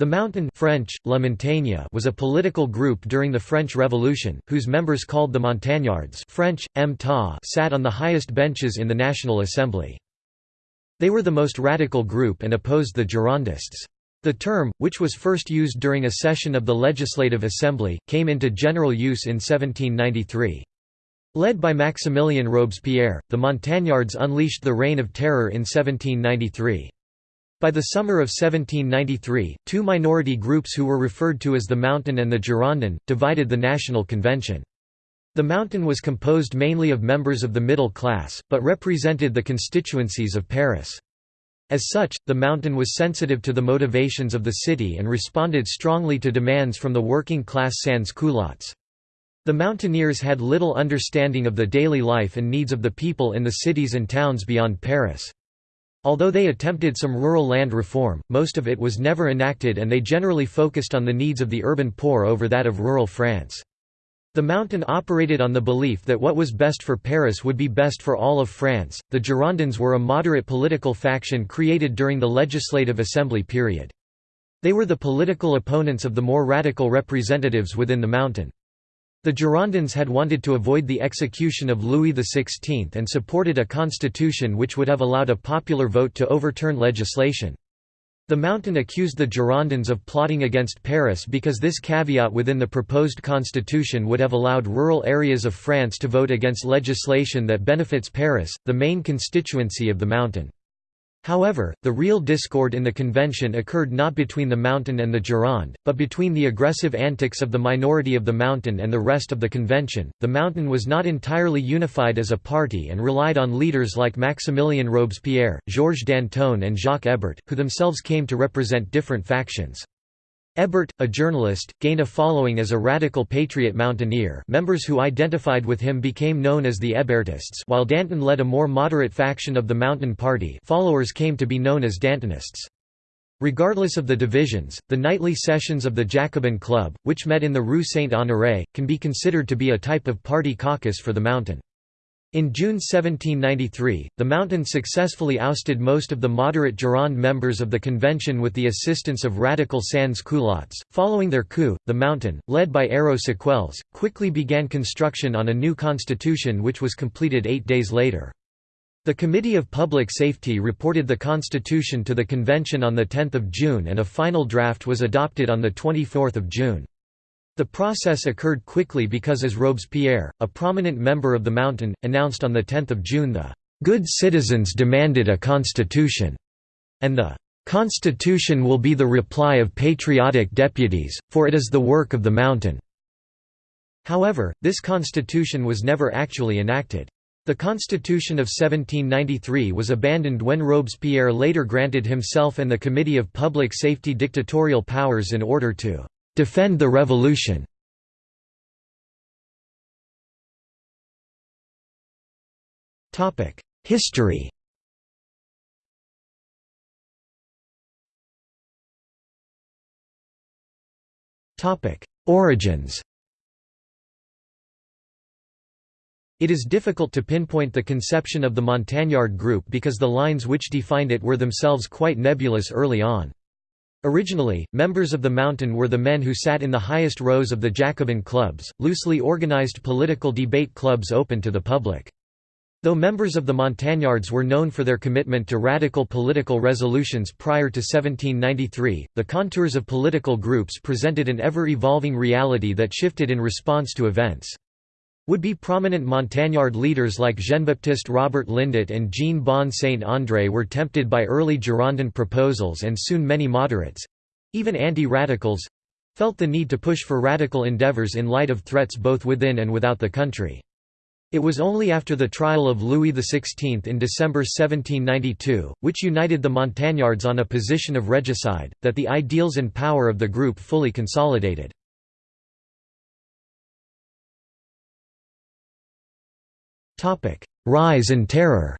The Mountain French, La Montagne was a political group during the French Revolution, whose members called the Montagnards French, M sat on the highest benches in the National Assembly. They were the most radical group and opposed the Girondists. The term, which was first used during a session of the Legislative Assembly, came into general use in 1793. Led by Maximilien Robespierre, the Montagnards unleashed the Reign of Terror in 1793. By the summer of 1793, two minority groups who were referred to as the Mountain and the Girondin, divided the National Convention. The Mountain was composed mainly of members of the middle class, but represented the constituencies of Paris. As such, the Mountain was sensitive to the motivations of the city and responded strongly to demands from the working class sans-culottes. The mountaineers had little understanding of the daily life and needs of the people in the cities and towns beyond Paris. Although they attempted some rural land reform, most of it was never enacted and they generally focused on the needs of the urban poor over that of rural France. The Mountain operated on the belief that what was best for Paris would be best for all of France. The Girondins were a moderate political faction created during the Legislative Assembly period. They were the political opponents of the more radical representatives within the Mountain. The Girondins had wanted to avoid the execution of Louis XVI and supported a constitution which would have allowed a popular vote to overturn legislation. The Mountain accused the Girondins of plotting against Paris because this caveat within the proposed constitution would have allowed rural areas of France to vote against legislation that benefits Paris, the main constituency of the Mountain. However, the real discord in the convention occurred not between the Mountain and the Gironde, but between the aggressive antics of the minority of the Mountain and the rest of the convention. The Mountain was not entirely unified as a party and relied on leaders like Maximilien Robespierre, Georges Danton, and Jacques Hébert, who themselves came to represent different factions. Hébert, a journalist, gained a following as a radical patriot mountaineer members who identified with him became known as the Hébertists while Danton led a more moderate faction of the Mountain Party followers came to be known as Dantonists. Regardless of the divisions, the nightly sessions of the Jacobin Club, which met in the Rue Saint-Honoré, can be considered to be a type of party caucus for the Mountain. In June 1793, the Mountain successfully ousted most of the moderate Gironde members of the convention with the assistance of radical sans-culottes. Following their coup, the Mountain, led by Hérault Séchelles, quickly began construction on a new constitution which was completed eight days later. The Committee of Public Safety reported the constitution to the convention on 10 June and a final draft was adopted on 24 June. The process occurred quickly because as Robespierre, a prominent member of the Mountain, announced on 10 June the "'Good citizens demanded a constitution' and the "'Constitution will be the reply of patriotic deputies, for it is the work of the Mountain'". However, this constitution was never actually enacted. The Constitution of 1793 was abandoned when Robespierre later granted himself and the Committee of Public Safety dictatorial powers in order to Defend the revolution. History. Origins. It is difficult to pinpoint the conception of the Montagnard group because the lines which defined it were themselves quite nebulous early on. Originally, members of the Mountain were the men who sat in the highest rows of the Jacobin clubs, loosely organized political debate clubs open to the public. Though members of the Montagnards were known for their commitment to radical political resolutions prior to 1793, the contours of political groups presented an ever-evolving reality that shifted in response to events. Would-be prominent Montagnard leaders like Jean-Baptiste Robert Lindet and Jeanbon Saint-André were tempted by early Girondin proposals and soon many moderates—even anti-radicals—felt the need to push for radical endeavours in light of threats both within and without the country. It was only after the trial of Louis XVI in December 1792, which united the Montagnards on a position of regicide, that the ideals and power of the group fully consolidated. Rise and terror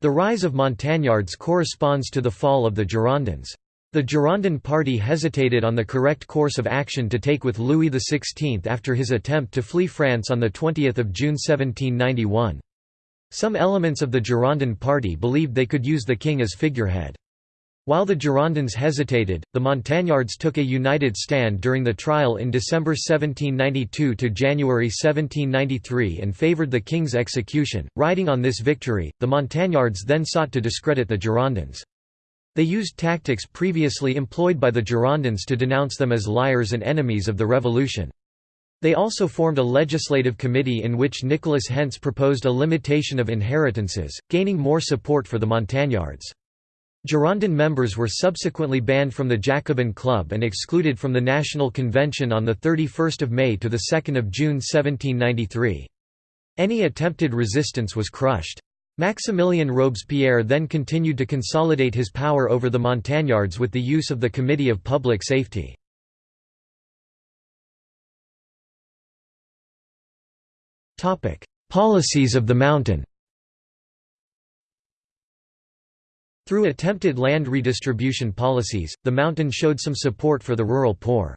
The rise of Montagnards corresponds to the fall of the Girondins. The Girondin party hesitated on the correct course of action to take with Louis XVI after his attempt to flee France on 20 June 1791. Some elements of the Girondin party believed they could use the king as figurehead. While the Girondins hesitated, the Montagnards took a united stand during the trial in December 1792 to January 1793 and favoured the king's execution. Riding on this victory, the Montagnards then sought to discredit the Girondins. They used tactics previously employed by the Girondins to denounce them as liars and enemies of the revolution. They also formed a legislative committee in which Nicholas Hentz proposed a limitation of inheritances, gaining more support for the Montagnards. Girondin members were subsequently banned from the Jacobin Club and excluded from the National Convention on 31 May to 2 June 1793. Any attempted resistance was crushed. Maximilien Robespierre then continued to consolidate his power over the Montagnards with the use of the Committee of Public Safety. Policies of the Mountain Through attempted land redistribution policies, the Mountain showed some support for the rural poor.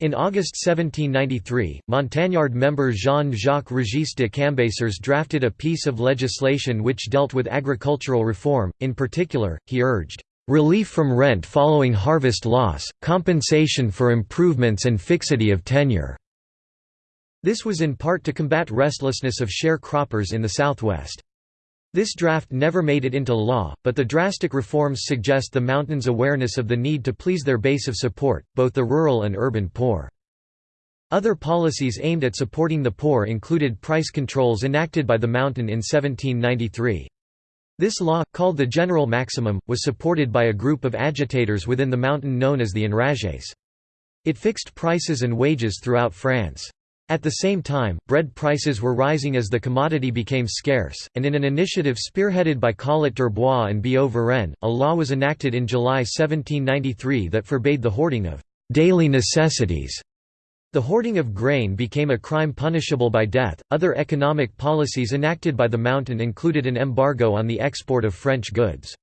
In August 1793, Montagnard member Jean-Jacques Régis de Cambacérès drafted a piece of legislation which dealt with agricultural reform, in particular, he urged, "...relief from rent following harvest loss, compensation for improvements and fixity of tenure." This was in part to combat restlessness of sharecroppers in the southwest. This draft never made it into law, but the drastic reforms suggest the mountains' awareness of the need to please their base of support, both the rural and urban poor. Other policies aimed at supporting the poor included price controls enacted by the mountain in 1793. This law, called the General Maximum, was supported by a group of agitators within the mountain known as the Enragés. It fixed prices and wages throughout France. At the same time, bread prices were rising as the commodity became scarce, and in an initiative spearheaded by Collot d'Herbois and Billaud-Varenne, a law was enacted in July 1793 that forbade the hoarding of daily necessities. The hoarding of grain became a crime punishable by death. Other economic policies enacted by the Mountain included an embargo on the export of French goods.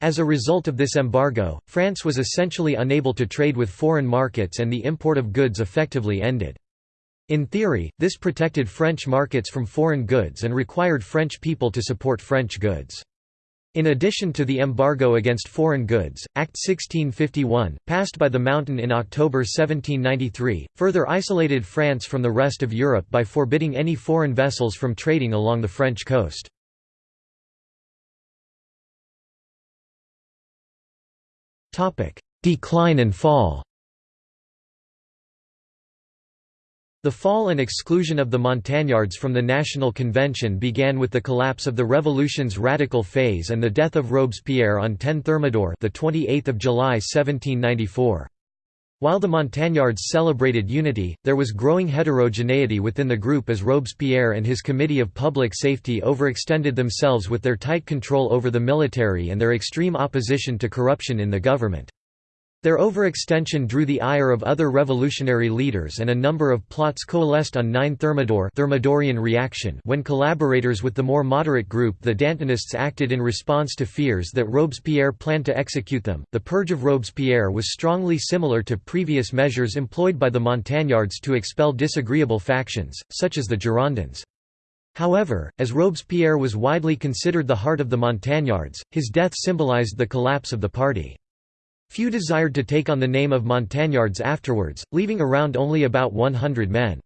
As a result of this embargo, France was essentially unable to trade with foreign markets and the import of goods effectively ended. In theory, this protected French markets from foreign goods and required French people to support French goods. In addition to the embargo against foreign goods, Act 1651, passed by the Mountain in October 1793, further isolated France from the rest of Europe by forbidding any foreign vessels from trading along the French coast. Decline and fall The fall and exclusion of the Montagnards from the National Convention began with the collapse of the Revolution's radical phase and the death of Robespierre on 10 Thermidor the 28th of July 1794. While the Montagnards celebrated unity, there was growing heterogeneity within the group as Robespierre and his Committee of Public Safety overextended themselves with their tight control over the military and their extreme opposition to corruption in the government. Their overextension drew the ire of other revolutionary leaders and a number of plots coalesced on 9 Thermidor Thermidorian reaction when collaborators with the more moderate group the Dantonists acted in response to fears that Robespierre planned to execute them. The purge of Robespierre was strongly similar to previous measures employed by the Montagnards to expel disagreeable factions, such as the Girondins. However, as Robespierre was widely considered the heart of the Montagnards, his death symbolized the collapse of the party. Few desired to take on the name of Montagnards afterwards, leaving around only about 100 men.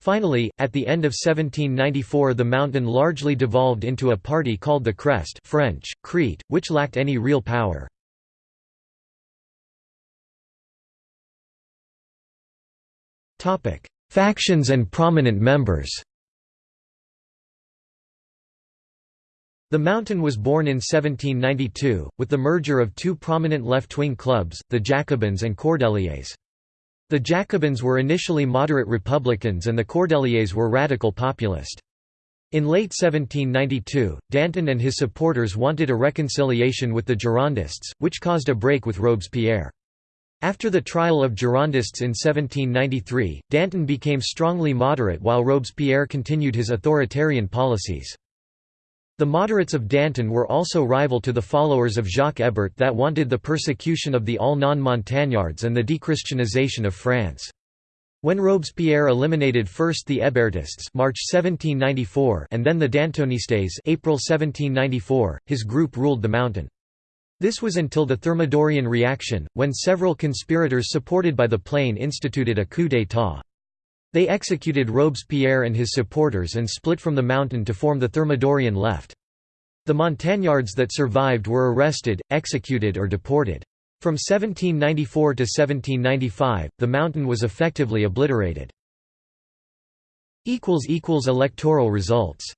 Finally, at the end of 1794 the mountain largely devolved into a party called the Crest French, Crete, which lacked any real power. Factions and prominent members The Mountain was born in 1792, with the merger of two prominent left-wing clubs, the Jacobins and Cordeliers. The Jacobins were initially moderate Republicans and the Cordeliers were radical populist. In late 1792, Danton and his supporters wanted a reconciliation with the Girondists, which caused a break with Robespierre. After the trial of Girondists in 1793, Danton became strongly moderate while Robespierre continued his authoritarian policies. The moderates of Danton were also rival to the followers of Jacques Hébert that wanted the persecution of the all non-Montagnards and the dechristianization of France. When Robespierre eliminated first the Hébertists March 1794 and then the Dantonistes April 1794, his group ruled the mountain. This was until the Thermidorian reaction, when several conspirators supported by the Plain instituted a coup d'état. They executed Robespierre and his supporters and split from the mountain to form the Thermidorian left. The Montagnards that survived were arrested, executed or deported. From 1794 to 1795, the mountain was effectively obliterated. Electoral results